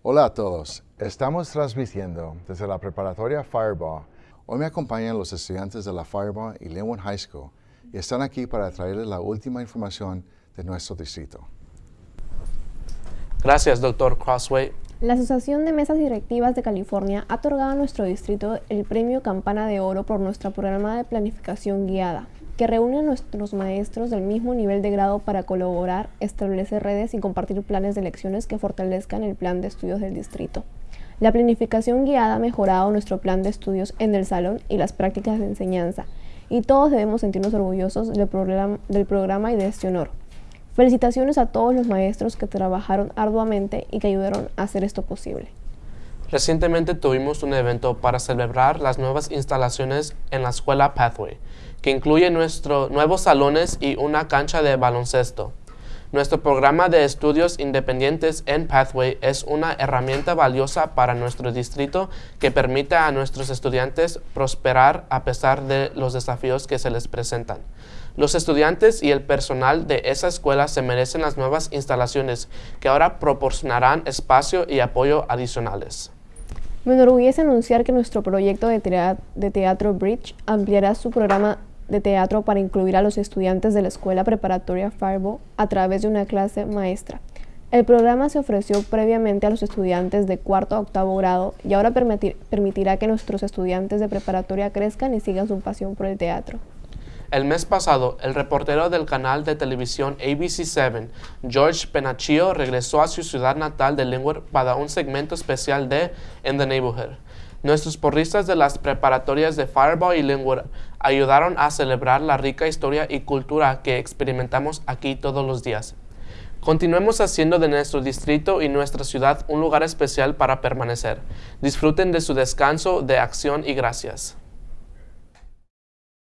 Hola a todos, estamos transmitiendo desde la preparatoria Fireball. Hoy me acompañan los estudiantes de la Fireball y Linwood High School y están aquí para traerles la última información de nuestro distrito. Gracias, doctor Crossway. La Asociación de Mesas Directivas de California ha otorgado a nuestro distrito el premio Campana de Oro por nuestro programa de planificación guiada, que reúne a nuestros maestros del mismo nivel de grado para colaborar, establecer redes y compartir planes de lecciones que fortalezcan el plan de estudios del distrito. La planificación guiada ha mejorado nuestro plan de estudios en el salón y las prácticas de enseñanza, y todos debemos sentirnos orgullosos del programa, del programa y de este honor. Felicitaciones a todos los maestros que trabajaron arduamente y que ayudaron a hacer esto posible. Recientemente tuvimos un evento para celebrar las nuevas instalaciones en la escuela Pathway, que incluye nuestros nuevos salones y una cancha de baloncesto. Nuestro programa de estudios independientes en Pathway es una herramienta valiosa para nuestro distrito que permite a nuestros estudiantes prosperar a pesar de los desafíos que se les presentan. Los estudiantes y el personal de esa escuela se merecen las nuevas instalaciones que ahora proporcionarán espacio y apoyo adicionales. Me enorgullece anunciar que nuestro proyecto de, teatro, Bridge ampliará su programa de teatro para incluir a los estudiantes de la escuela preparatoria Fireball a través de una clase maestra. El programa se ofreció previamente a los estudiantes de cuarto a octavo grado y ahora permitirá que nuestros estudiantes de preparatoria crezcan y sigan su pasión por el teatro. El mes pasado, el reportero del canal de televisión ABC7, George Penachio, regresó a su ciudad natal de Linwood para un segmento especial de In the Neighborhood. Nuestros porristas de las preparatorias de Fireball y Linwood ayudaron a celebrar la rica historia y cultura que experimentamos aquí todos los días. Continuemos haciendo de nuestro distrito y nuestra ciudad un lugar especial para permanecer. Disfruten de su descanso de acción y gracias.